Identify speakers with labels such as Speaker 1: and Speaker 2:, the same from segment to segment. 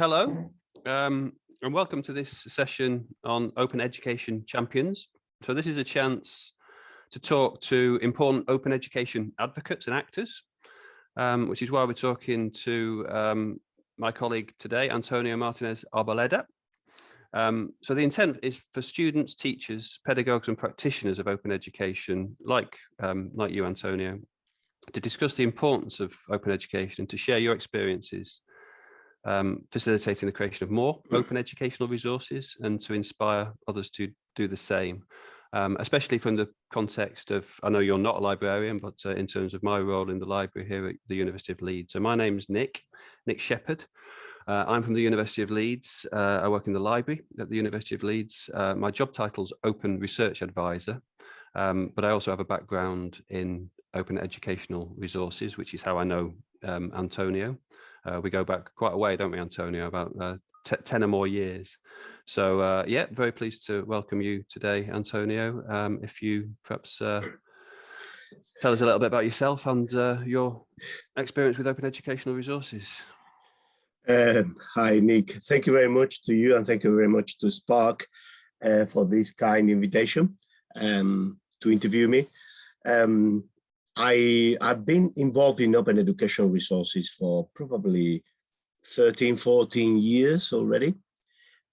Speaker 1: hello, um, and welcome to this session on Open Education Champions. So this is a chance to talk to important open education advocates and actors, um, which is why we're talking to um, my colleague today, Antonio Martinez Arboleda. Um, so the intent is for students, teachers, pedagogues and practitioners of open education, like, um, like you, Antonio, to discuss the importance of open education and to share your experiences um, facilitating the creation of more open educational resources and to inspire others to do the same, um, especially from the context of, I know you're not a librarian, but uh, in terms of my role in the library here at the University of Leeds. So my name is Nick, Nick Shepherd. Uh, I'm from the University of Leeds. Uh, I work in the library at the University of Leeds. Uh, my job title is Open Research Advisor, um, but I also have a background in open educational resources, which is how I know um, Antonio. Uh, we go back quite a way, don't we, Antonio, about uh, 10 or more years. So uh, yeah, very pleased to welcome you today, Antonio. Um, if you perhaps uh, tell us a little bit about yourself and uh, your experience with open educational resources.
Speaker 2: Um, hi, Nick. Thank you very much to you and thank you very much to Spark uh, for this kind invitation um, to interview me. Um, I, I've been involved in open education resources for probably 13, 14 years already.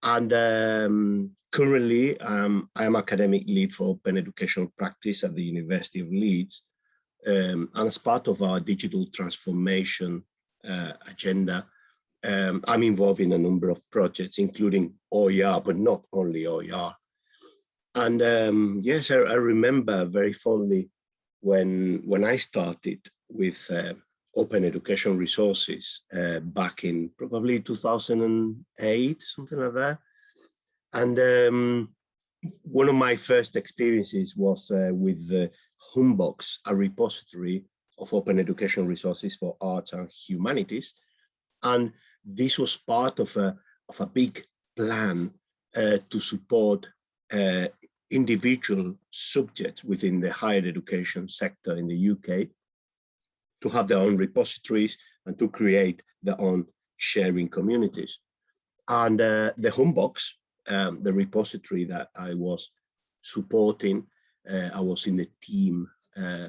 Speaker 2: And um, currently, um, I am academic lead for open education practice at the University of Leeds. Um, and as part of our digital transformation uh, agenda, um, I'm involved in a number of projects, including OER, but not only OER. And um, yes, I, I remember very fondly when when I started with uh, open education resources uh, back in probably 2008, something like that. And um, one of my first experiences was uh, with the Humbox, a repository of open education resources for arts and humanities. And this was part of a, of a big plan uh, to support uh, individual subjects within the higher education sector in the UK to have their own repositories and to create their own sharing communities. And uh, the Humbox, um, the repository that I was supporting, uh, I was in the team uh,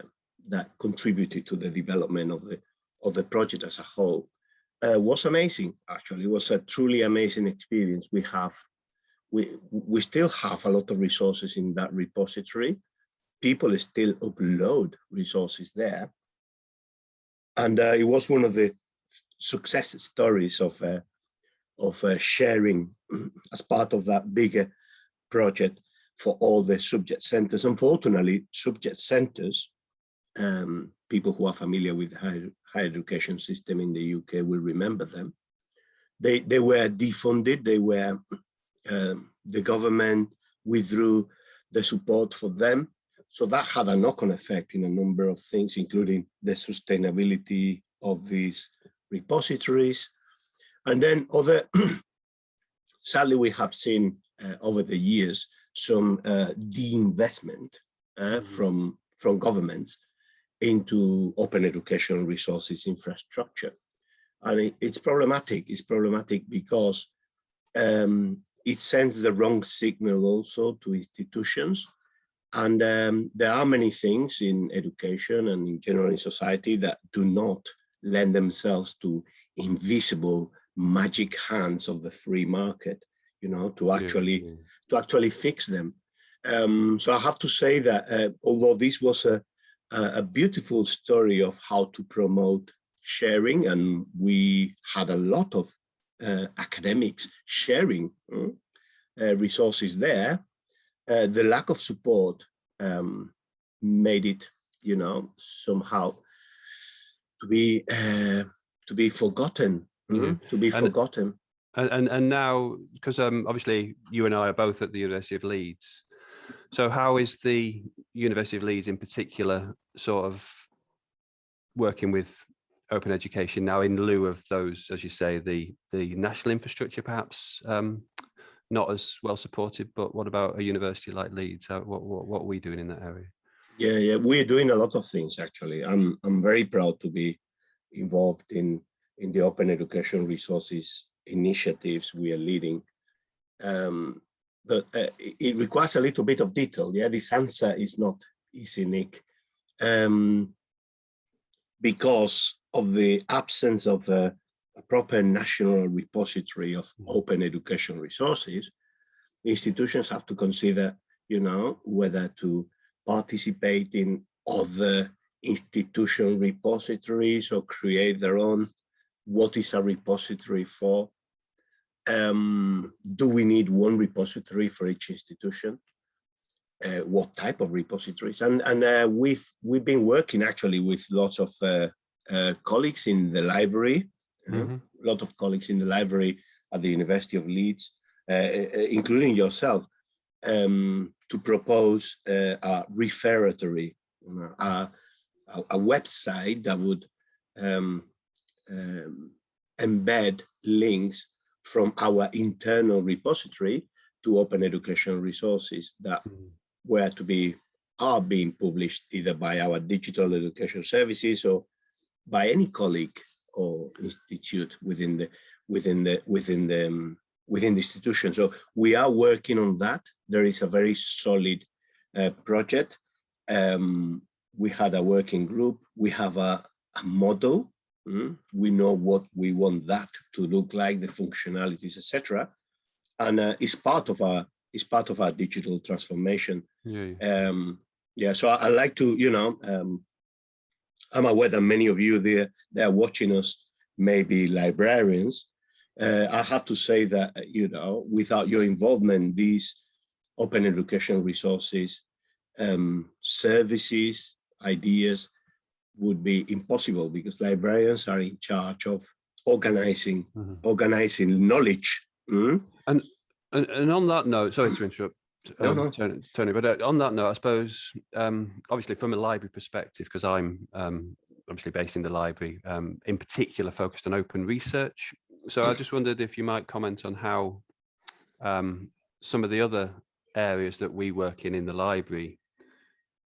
Speaker 2: that contributed to the development of the of the project as a whole, uh, was amazing. Actually, it was a truly amazing experience. We have we, we still have a lot of resources in that repository. People still upload resources there. And uh, it was one of the success stories of, uh, of uh, sharing as part of that bigger project for all the subject centers. Unfortunately, subject centers, um, people who are familiar with higher, higher education system in the UK will remember them. They, they were defunded, they were um, the government withdrew the support for them. So that had a knock-on effect in a number of things, including the sustainability of these repositories. And then other, sadly, we have seen uh, over the years some uh, de-investment uh, mm -hmm. from, from governments into open education resources infrastructure. And it, it's problematic. It's problematic because um, it sends the wrong signal also to institutions. And um, there are many things in education and in general in society that do not lend themselves to invisible magic hands of the free market, you know, to actually yeah, yeah. to actually fix them. Um, so I have to say that uh, although this was a, a beautiful story of how to promote sharing, and we had a lot of academics sharing uh, uh, resources there, the lack of support um, made it, you know, somehow to be to be forgotten, mm -hmm. to be and, forgotten.
Speaker 1: And, and and now, because um, obviously you and I are both at the University of Leeds, so how is the University of Leeds in particular sort of working with open education now in lieu of those, as you say, the the national infrastructure perhaps um, not as well supported, but what about a university like Leeds? What, what, what are we doing in that area?
Speaker 2: Yeah, yeah, we're doing a lot of things actually. I'm I'm very proud to be involved in in the open education resources initiatives we are leading. Um, but uh, it, it requires a little bit of detail. Yeah, this answer is not easy, Nick, um, because of the absence of a, a proper national repository of open education resources. Institutions have to consider, you know, whether to participate in other institution repositories or create their own. What is a repository for? Um, do we need one repository for each institution? Uh, what type of repositories? And and uh, we've we've been working actually with lots of uh, uh colleagues in the library, mm -hmm. a lot of colleagues in the library at the University of Leeds, uh, uh, including yourself, um, to propose a referatory, a, a, website that would um, um, embed links from our internal repository to open education resources that mm. Were to be are being published either by our digital education services or by any colleague or institute within the within the within the um, within the institution. So we are working on that. There is a very solid uh, project. Um, we had a working group. We have a, a model Mm? We know what we want that to look like, the functionalities, etc. And uh, it's part of our it's part of our digital transformation. Yeah. Yeah. Um, yeah so I, I, like to, you know, um, I'm aware that many of you there they are watching us, maybe librarians. Uh, I have to say that, you know, without your involvement, these open education resources, um, services, ideas, would be impossible because librarians are in charge of organizing mm -hmm. organizing knowledge. Mm?
Speaker 1: And, and and on that note, sorry to interrupt. Um, no, no. Tony, but uh, on that note, I suppose, um, obviously from a library perspective, because I'm um, obviously based in the library, um, in particular focused on open research. So I just wondered if you might comment on how um, some of the other areas that we work in in the library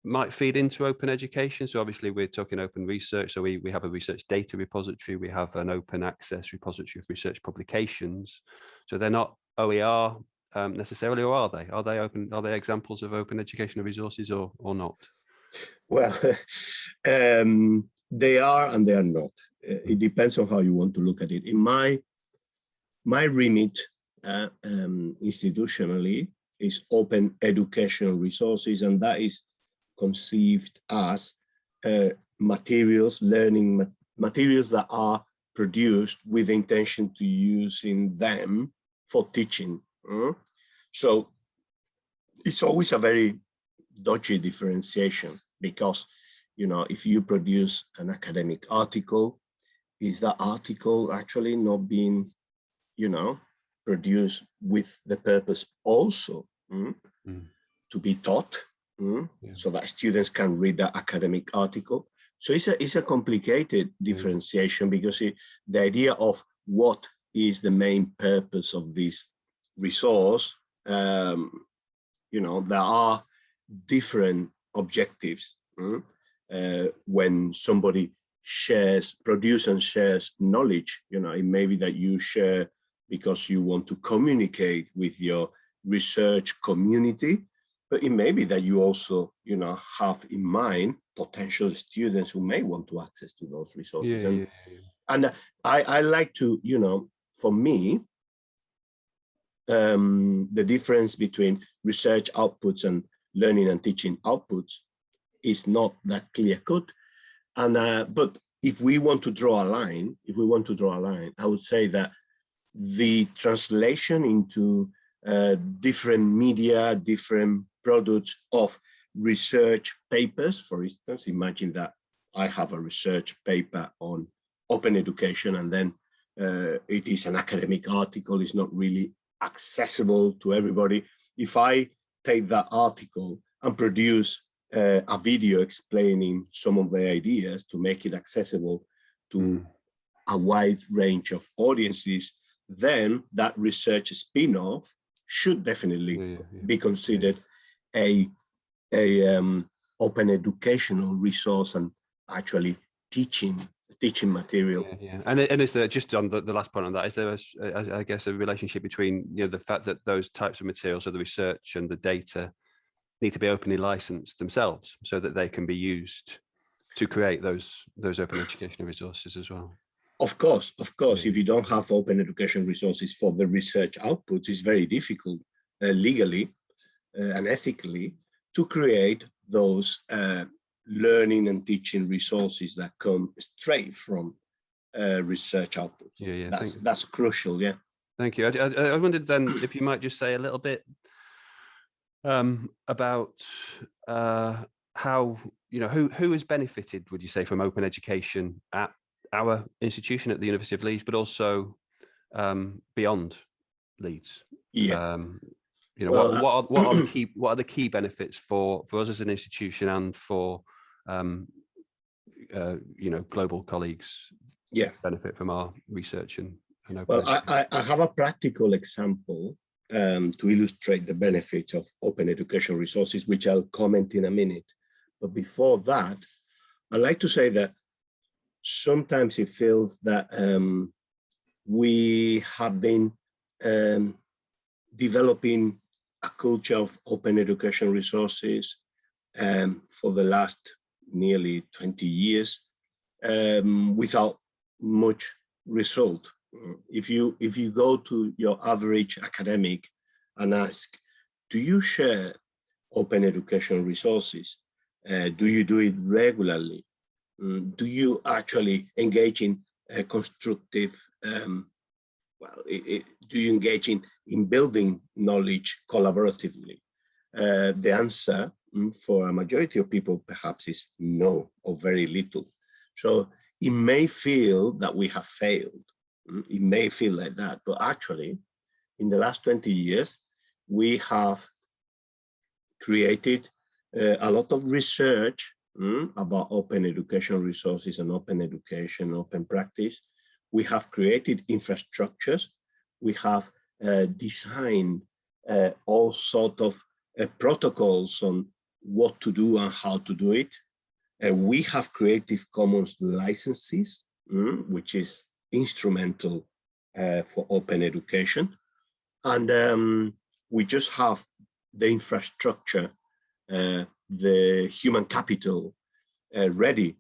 Speaker 1: might feed into open education. So obviously we're talking open research. So we, we have a research data repository, we have an open access repository of research publications. So they're not OER um, necessarily, or are they? Are they open? Are they examples of open educational resources or, or not?
Speaker 2: Well, um, they are and they are not. Uh, it depends on how you want to look at it. In my, my remit uh, um, institutionally is open educational resources, and that is conceived as uh, materials, learning ma materials that are produced with intention to using them for teaching. Mm? So it's always a very dodgy differentiation because, you know, if you produce an academic article, is that article actually not being, you know, produced with the purpose also mm, mm. to be taught mm, yeah. so that students can read the academic article. So it's a, it's a complicated differentiation because it, the idea of what is the main purpose of this resource, um, you know, there are different objectives mm, uh, when somebody shares, produce and shares knowledge, you know, it may be that you share because you want to communicate with your research community but it may be that you also, you know, have in mind potential students who may want to access to those resources.
Speaker 1: Yeah,
Speaker 2: and,
Speaker 1: yeah, yeah.
Speaker 2: and I, I like to, you know, for me, um, the difference between research outputs and learning and teaching outputs is not that clear cut. And uh, but if we want to draw a line, if we want to draw a line, I would say that the translation into uh, different media, different products of research papers. For instance, imagine that I have a research paper on open education and then uh, it is an academic article, it's not really accessible to everybody. If I take that article and produce uh, a video explaining some of the ideas to make it accessible to mm. a wide range of audiences, then that research spin-off should definitely yeah, yeah. be considered a, a um, open educational resource and actually teaching teaching material.
Speaker 1: Yeah, yeah. And, and is there just on the, the last point on that, is there, a, I guess, a relationship between you know the fact that those types of materials, so the research and the data, need to be openly licensed themselves, so that they can be used to create those those open educational resources as well.
Speaker 2: Of course, of course, if you don't have open education resources for the research output, it's very difficult uh, legally uh, and ethically to create those uh, learning and teaching resources that come straight from uh, research output.
Speaker 1: Yeah, yeah.
Speaker 2: That's that's crucial. Yeah.
Speaker 1: Thank you. I, I, I, wondered then if you might just say a little bit um, about uh, how you know who who has benefited, would you say, from open education at our institution at the University of Leeds, but also um, beyond Leeds.
Speaker 2: Yeah.
Speaker 1: Um, you know, well, what, what, are, what are the key what are the key benefits for for us as an institution and for um, uh, you know global colleagues?
Speaker 2: Yeah,
Speaker 1: benefit from our research and, and
Speaker 2: open well, I, I have a practical example um, to illustrate the benefits of open education resources, which I'll comment in a minute. But before that, I'd like to say that sometimes it feels that um, we have been um, developing a culture of open education resources um, for the last nearly 20 years um, without much result. If you if you go to your average academic and ask, do you share open education resources? Uh, do you do it regularly? Um, do you actually engage in uh, constructive, um, well, it, it, do you engage in, in building knowledge collaboratively? Uh, the answer um, for a majority of people perhaps is no or very little. So it may feel that we have failed. Um, it may feel like that, but actually in the last 20 years, we have created uh, a lot of research mm, about open education resources and open education, open practice. We have created infrastructures. We have uh, designed uh, all sort of uh, protocols on what to do and how to do it. Uh, we have Creative Commons licenses, mm, which is instrumental uh, for open education. And um, we just have the infrastructure uh, the human capital ready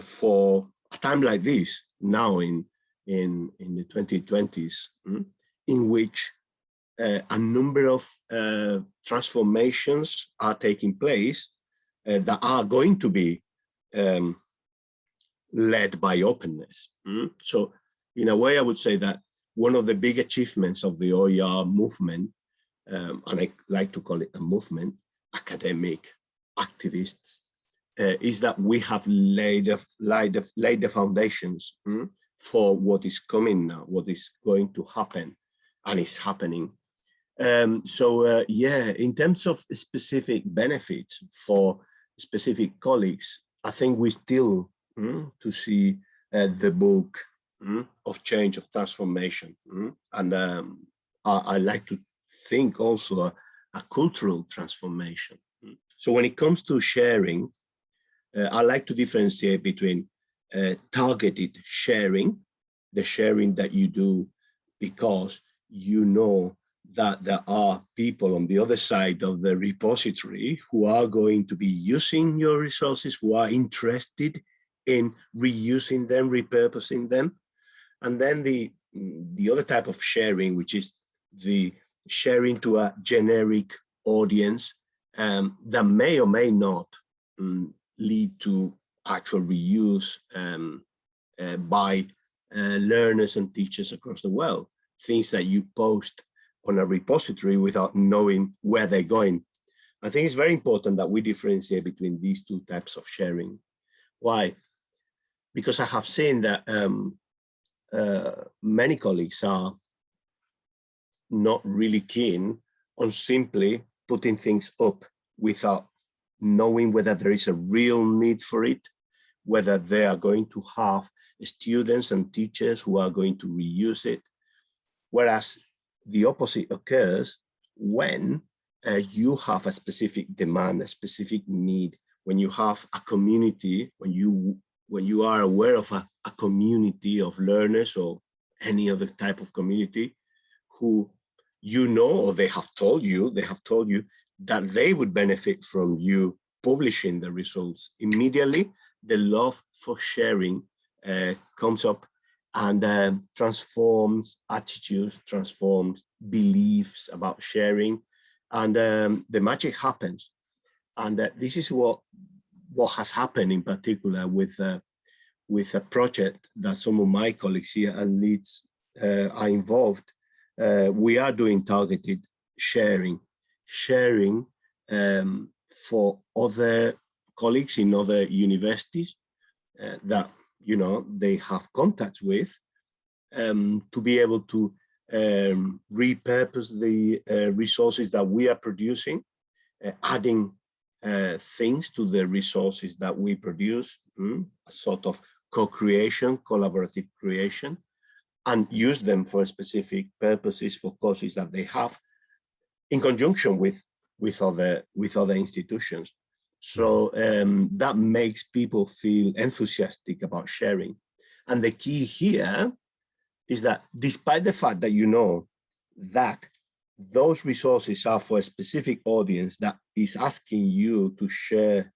Speaker 2: for a time like this now in in in the 2020s mm, in which uh, a number of uh, transformations are taking place uh, that are going to be um, led by openness. Mm? So in a way, I would say that one of the big achievements of the OER movement, um, and I like to call it a movement, academic, activists uh, is that we have laid, laid, laid the foundations mm, for what is coming now, what is going to happen and is happening. Um, so uh, yeah, in terms of specific benefits for specific colleagues, I think we still mm, to see uh, the book mm, of change, of transformation. Mm, and um, I, I, like to think also a, a cultural transformation. So when it comes to sharing, uh, I like to differentiate between uh, targeted sharing, the sharing that you do because you know that there are people on the other side of the repository who are going to be using your resources, who are interested in reusing them, repurposing them. And then the, the other type of sharing, which is the sharing to a generic audience um, that may or may not um, lead to actual reuse um, uh, by uh, learners and teachers across the world. Things that you post on a repository without knowing where they're going. I think it's very important that we differentiate between these two types of sharing. Why? Because I have seen that um, uh, many colleagues are not really keen on simply putting things up without knowing whether there is a real need for it, whether they are going to have students and teachers who are going to reuse it. Whereas the opposite occurs when uh, you have a specific demand, a specific need, when you have a community, when you when you are aware of a a community of learners or any other type of community who you know or they have told you they have told you that they would benefit from you publishing the results immediately the love for sharing uh, comes up and um, transforms attitudes transforms beliefs about sharing. And um, the magic happens. And uh, this is what what has happened in particular with uh, with a project that some of my colleagues here and Leeds uh, are involved. Uh, we are doing targeted sharing, sharing um, for other colleagues in other universities uh, that you know they have contacts with um, to be able to um, repurpose the uh, resources that we are producing, uh, adding uh, things to the resources that we produce, mm, a sort of co-creation, collaborative creation, and use them for specific purposes for causes that they have in conjunction with with other with other institutions. So um, that makes people feel enthusiastic about sharing. And the key here is that despite the fact that you know that those resources are for a specific audience that is asking you to share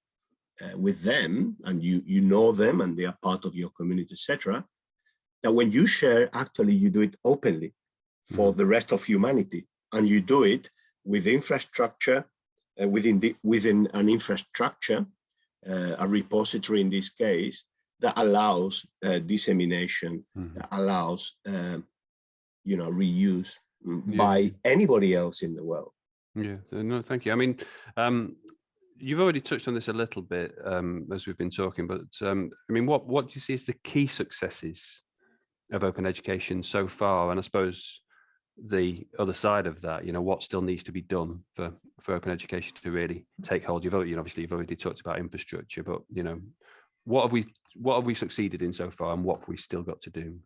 Speaker 2: uh, with them and you you know them and they are part of your community etc that when you share actually you do it openly for mm. the rest of humanity and you do it with infrastructure uh, within the within an infrastructure uh, a repository in this case that allows uh, dissemination mm. that allows um, you know reuse yeah. by anybody else in the world.
Speaker 1: Yeah, so no, thank you. I mean, um, you've already touched on this a little bit um, as we've been talking, but um, I mean, what what do you see as the key successes of open education so far? And I suppose the other side of that, you know, what still needs to be done for for open education to really take hold? You've you know, obviously you've already talked about infrastructure, but you know, what have we what have we succeeded in so far, and what have we still got to do?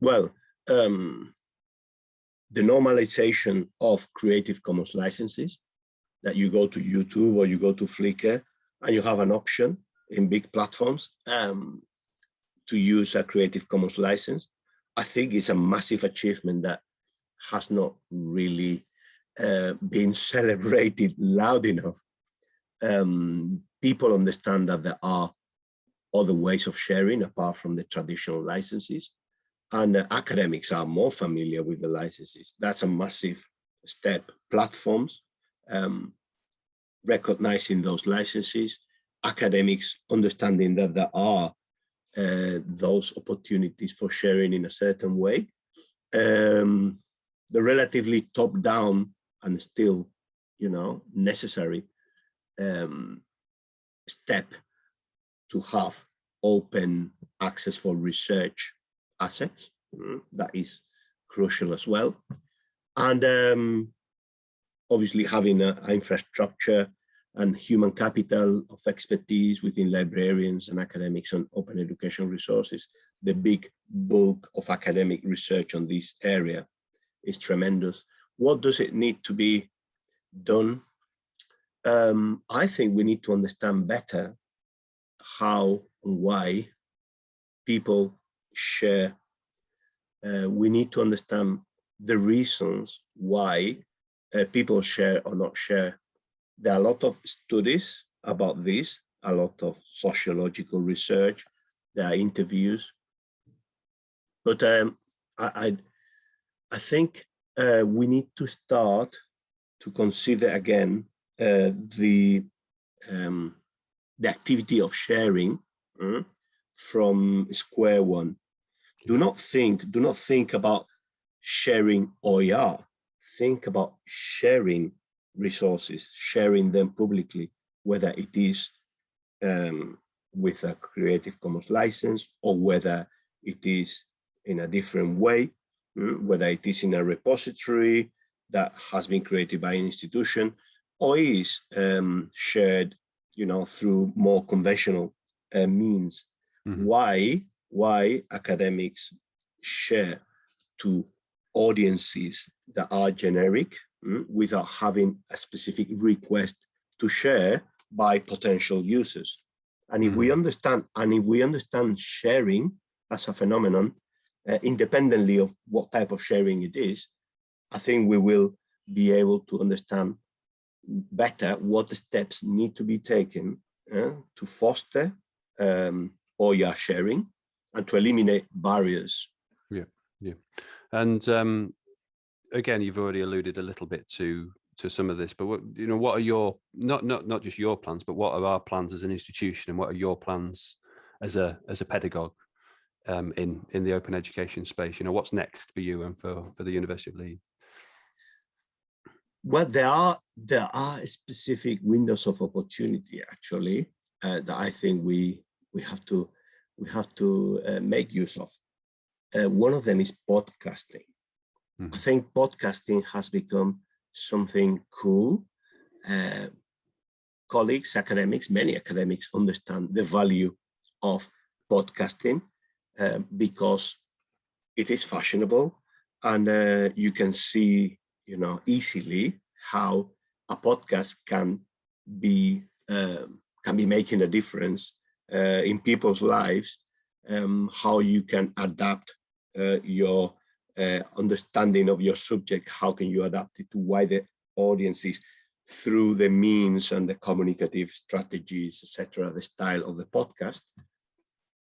Speaker 2: Well, um, the normalization of Creative Commons licenses, that you go to YouTube or you go to Flickr and you have an option in big platforms um, to use a Creative Commons license. I think it's a massive achievement that has not really uh, been celebrated loud enough. Um, people understand that there are other ways of sharing apart from the traditional licenses and uh, academics are more familiar with the licenses. That's a massive step. Platforms um, recognizing those licenses, academics understanding that there are those opportunities for sharing in a certain way. Um, the relatively top down and still, you know, necessary um, step to have open access for research assets. Mm, that is crucial as well. And um, obviously having an infrastructure and human capital of expertise within librarians and academics on open education resources, the big bulk of academic research on this area is tremendous. What does it need to be done? Um, I think we need to understand better how and why people share. Uh, we need to understand the reasons why uh, people share or not share. There are a lot of studies about this, a lot of sociological research, there are interviews. But um, I, I, I, think uh, we need to start to consider again uh, the, um, the activity of sharing uh, from square one. Do not think, do not think about sharing OER. Think about sharing resources, sharing them publicly, whether it is um, with a Creative Commons license or whether it is in a different way, mm, whether it is in a repository that has been created by an institution or is um, shared, you know, through more conventional uh, means Mm -hmm. Why, why academics share to audiences that are generic without having a specific request to share by potential users. And if we
Speaker 1: Mhm.
Speaker 2: understand, and if we understand sharing as a phenomenon, uh, independently of what type of sharing it is, I think we will be able to understand better what the steps need to be taken uh, to foster um, OER sharing and to eliminate barriers. Yeah, yeah.
Speaker 1: And um, again, you've already alluded a little bit to to some of this, but what you know, what are your not not not just your plans, but what are our plans as an institution, and what are your plans as a as a pedagogue um, in in the open education space? You know, what's next for you and for for the University of Leeds?
Speaker 2: Well, there are there are specific windows of opportunity actually uh, that I think we we have to we have to uh, make use of. Uh, one of them is podcasting. I
Speaker 1: Mhm.
Speaker 2: think podcasting has become something cool. Uh, colleagues, academics, many academics understand the value of podcasting uh, because it is fashionable and uh, you can see, you know, easily how a podcast can be um, can be making a difference uh, in people's lives, um, how you can adapt uh, your uh, understanding of your subject, how can you adapt it to wider audiences through the means and the communicative strategies, etc., the style of the podcast.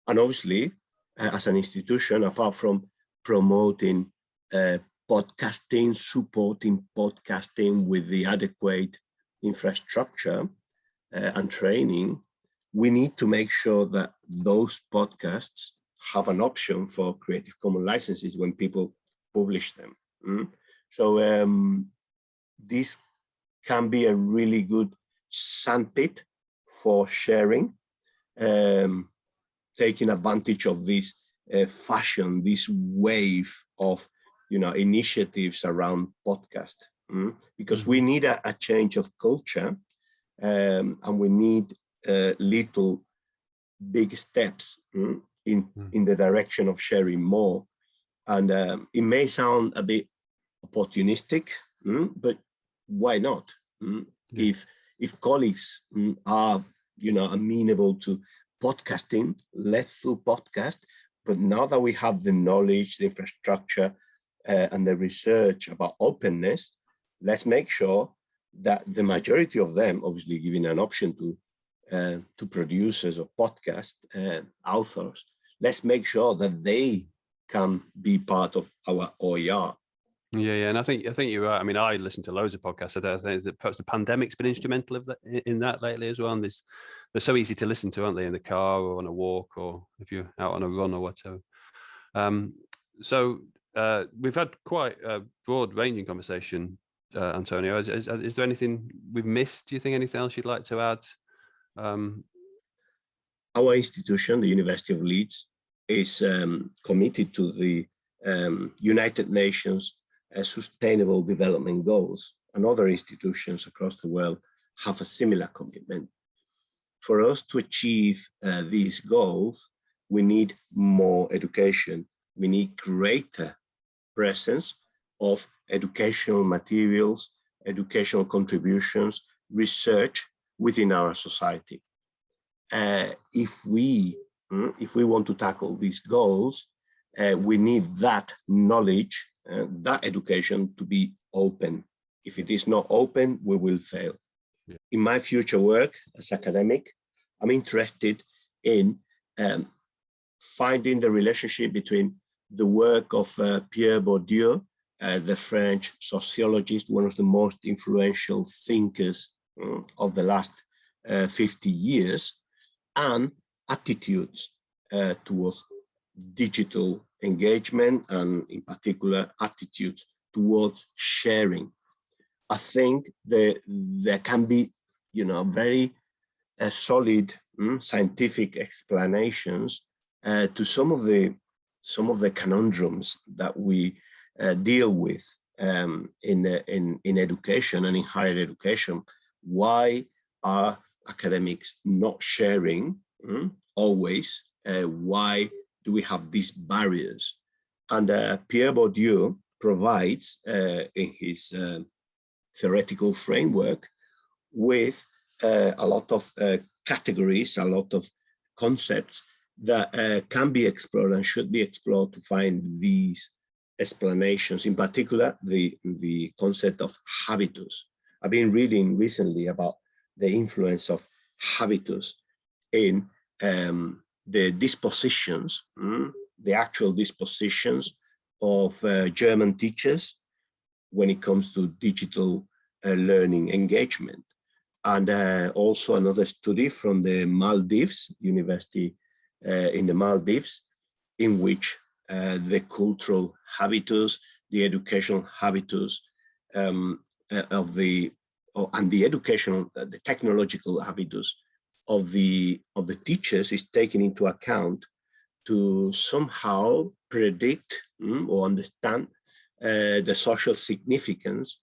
Speaker 2: And obviously, uh, as an institution, apart from promoting uh, podcasting, supporting podcasting with the adequate infrastructure uh, and training, we need to make sure that those podcasts have an option for Creative Commons licenses when people publish them. Mm. So um, this can be a really good sandpit for sharing, um, taking advantage of this uh, fashion, this wave of you know initiatives around podcast, mm, because we need a, a, change of culture, um, and we need uh, little big steps mm, in
Speaker 1: Mm.
Speaker 2: in the direction of sharing more. And um, it may sound a bit opportunistic, mm, but why not? Mm,
Speaker 1: Yeah.
Speaker 2: If if colleagues mm, are you know amenable to podcasting, let's do podcast. But now that we have the knowledge, the infrastructure, uh, and the research about openness, let's make sure that the majority of them, obviously giving an option to uh, to producers of podcast uh, authors, let's make sure that they can be part of our OER.
Speaker 1: Yeah, yeah, and I think I think you're right. I mean, I listen to loads of podcasts. I think that perhaps the pandemic's been instrumental of that in that lately as well. And this, they're so easy to listen to, aren't they, in the car or on a walk or if you're out on a run or whatever. Um, so uh, we've had quite a broad-ranging conversation, uh, Antonio. Is, is, is, there anything we've missed? Do you think anything else you'd like to add? Um,
Speaker 2: Our institution, the University of Leeds, is um, committed to the um, United Nations uh, Sustainable Development Goals, and other institutions across the world have a similar commitment. For us to achieve uh, these goals, we need more education. We need greater presence of educational materials, educational contributions, research within our society. Uh, if we if we want to tackle these goals, uh, we need that knowledge, uh, that education to be open. If it is not open, we will fail.
Speaker 1: Yeah.
Speaker 2: In my future work as academic, I'm interested in um, finding the relationship between the work of uh, Pierre Bourdieu, uh, the French sociologist, one of the most influential thinkers mm, of the last uh, 50 years, and attitudes uh, towards digital engagement and in particular attitudes towards sharing. I think that there can be, you know, very uh, solid mm, scientific explanations uh, to some of the some of the conundrums that we uh, deal with um, in, in in education and in higher education. Why are academics not sharing mm, always? Uh, why do we have these barriers? And uh, Pierre Bourdieu provides uh, in his uh, theoretical framework with uh, a lot of uh, categories, a lot of concepts that can be explored and should be explored to find these explanations, in particular, the, the concept of habitus. I've been reading recently about the influence of habitus in um, the dispositions, mm, the actual dispositions of uh, German teachers when it comes to digital uh, learning engagement. And uh, also another study from the Maldives, University uh, in the Maldives, in which uh, the cultural habitus, the educational habitus um, uh, of the, oh, and the educational, the technological habitus of the of the teachers is taken into account to somehow predict mm, or understand uh, the social significance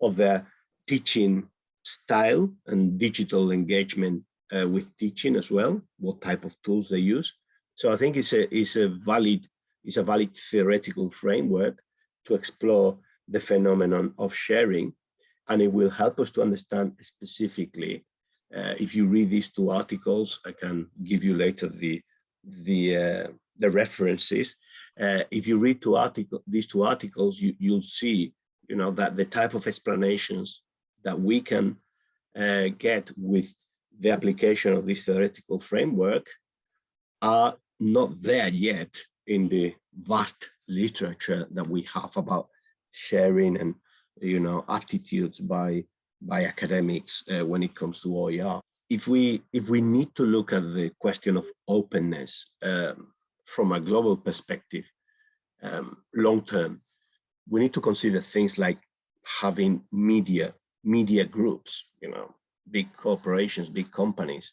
Speaker 2: of their teaching style and digital engagement uh, with teaching as well, what type of tools they use. So I think it's a, it's a valid it's a valid theoretical framework to explore the phenomenon of sharing and it will help us to understand specifically uh, if you read these two articles, I can give you later the the uh, the references. Uh, if you read two article these two articles, you you'll see you know that the type of explanations that we can uh, get with the application of this theoretical framework are not there yet in the vast literature that we have about sharing and you know attitudes by by academics uh, when it comes to OER. If we if we need to look at the question of openness um, from a global perspective, um, long term, we need to consider things like having media media groups, you know, big corporations, big companies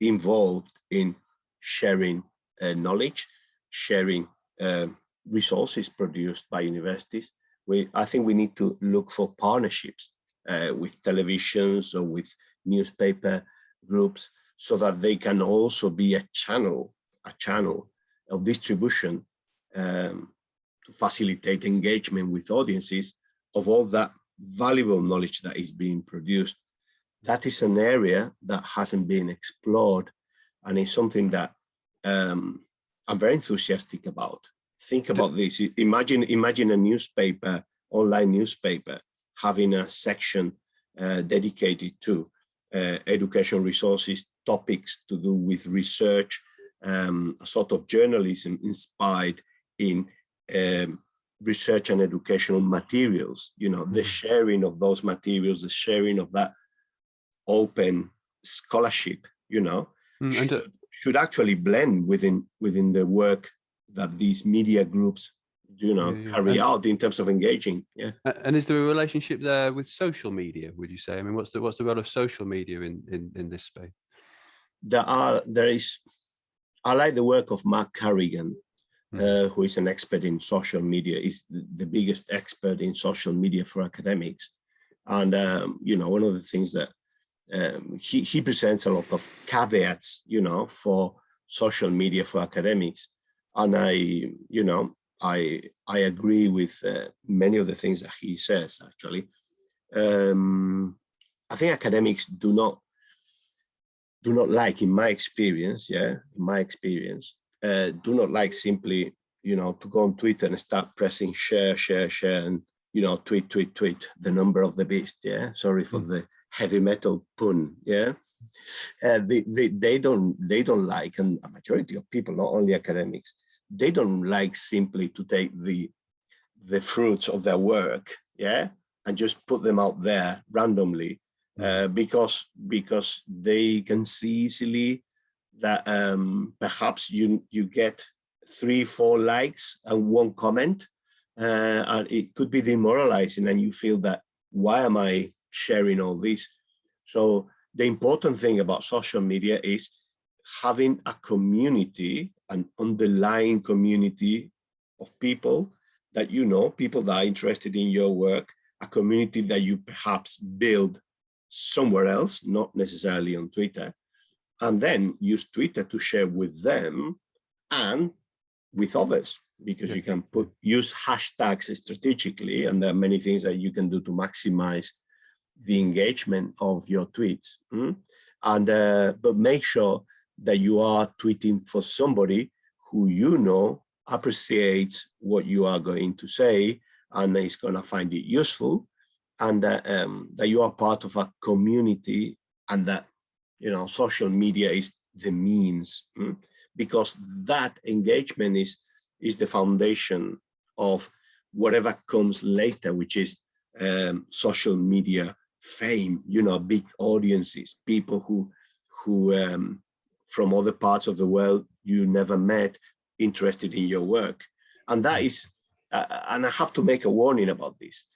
Speaker 2: involved in sharing uh, knowledge, sharing uh, resources produced by universities. We, I think we need to look for partnerships uh, with televisions or with newspaper groups so that they can also be a channel, a channel of distribution um, to facilitate engagement with audiences of all that valuable knowledge that is being produced. That is an area that hasn't been explored and it's something that um, I'm very enthusiastic about. Think about this. Imagine, imagine a newspaper, online newspaper having a section uh, dedicated to uh, education resources, topics to do with research, um, a sort of journalism inspired in um, research and educational materials, you know, the mm-hmm. sharing of those materials, the sharing of that open scholarship, you know, mm, should, uh, should actually blend within within the work that these media groups you know yeah, yeah. carry and, out in terms of engaging yeah.
Speaker 1: And is there a relationship there with social media would you say? I mean what's the what's the role of social media in in, in this space?
Speaker 2: There are there is i like the work of mark carrigan mm. uh, who is an expert in social media is the, the, biggest expert in social media for academics. And um, you know one of the things that um, he, he presents a lot of caveats you know for social media for academics. And i you know I I agree with uh, many of the things that he says. Actually, um, I think academics do not do not like, in my experience, yeah, in my experience, uh, do not like simply you know to go on Twitter and start pressing share, share, share, and you know tweet, tweet, tweet the number of the beast. Yeah, sorry for mm. the heavy metal pun. Yeah. Uh, they, they they don't they don't like and a majority of people not only academics they don't like simply to take the the fruits of their work yeah and just put them out there randomly mm. uh, because because they can see easily that um, perhaps you you get three four likes and one comment uh, and it could be demoralizing and you feel that why am I sharing all this so the important thing about social media is having a community, an underlying community of people that you know, people that are interested in your work, a community that you perhaps build somewhere else, not necessarily on Twitter, and then use Twitter to share with them and with others, because you can put use hashtags strategically, and there are many things that you can do to maximize the engagement of your tweets. Mm? And uh, but make sure that you are tweeting for somebody who you know appreciates what you are going to say and is going to find it useful and that, um, that you are part of a community and that you know social media is the means mm, because that engagement is is the foundation of whatever comes later which is um, social media fame you know big audiences people who who um, from other parts of the world you never met interested in your work. And that is uh, and i have to make a warning about this.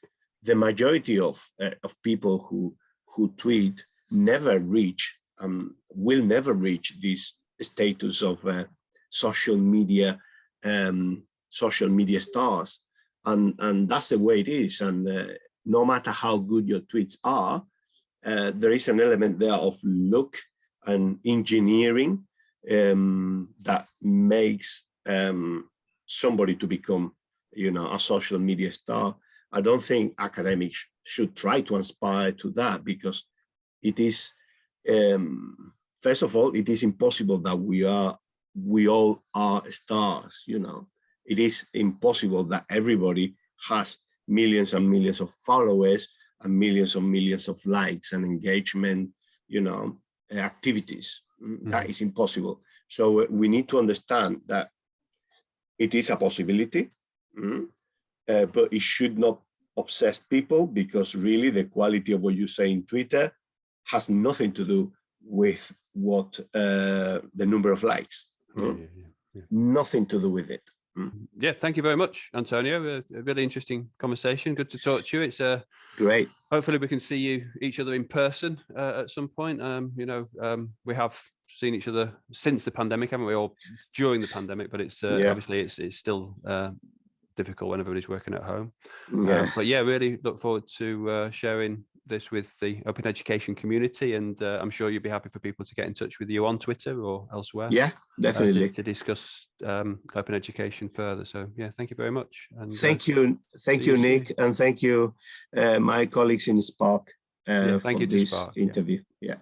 Speaker 2: The majority of uh, of people who who tweet never reach um, will never reach this status of uh, social media um, social media stars. And and that's the way it is. And uh, no matter how good your tweets are uh, there is an element there of look and engineering um, that makes um, somebody to become you know a social media star i don't think academics should try to aspire to that because it is um, first of all, it is impossible that we are, we all are stars, you know. It is impossible that everybody has millions and millions of followers and millions and millions of likes and engagement, you know, activities. Mm, That
Speaker 1: Mhm.
Speaker 2: is impossible. So uh, we need to understand that it is a possibility, mm, uh, but it should not obsess people because really the quality of what you say in Twitter has nothing to do with what uh, the number of likes. Mm.
Speaker 1: yeah, yeah, yeah.
Speaker 2: Nothing to do with it.
Speaker 1: Yeah, thank you very much, Antonio. A, a really interesting conversation. Good to talk to you. It's uh,
Speaker 2: Great.
Speaker 1: hopefully we can see you each other in person uh, at some point. Um, you know, um, we have seen each other since the pandemic, haven't we? All during the pandemic, but it's uh,
Speaker 2: Yeah.
Speaker 1: obviously it's it's still uh, difficult when everybody's working at home.
Speaker 2: Yeah.
Speaker 1: Um, but yeah, really look forward to uh, sharing this with the open education community, and uh, I'm sure you'd be happy for people to get in touch with you on Twitter or elsewhere.
Speaker 2: yeah,
Speaker 1: uh, to-
Speaker 2: definitely.
Speaker 1: to, discuss um, open education further. So yeah, thank you very much. And uh,
Speaker 2: Thank you. Thank you,
Speaker 1: you.
Speaker 2: Nick. And thank you, uh, my colleagues in Spark uh,
Speaker 1: Yeah,
Speaker 2: for
Speaker 1: thank you to
Speaker 2: this
Speaker 1: Spark, yeah.
Speaker 2: interview. Yeah.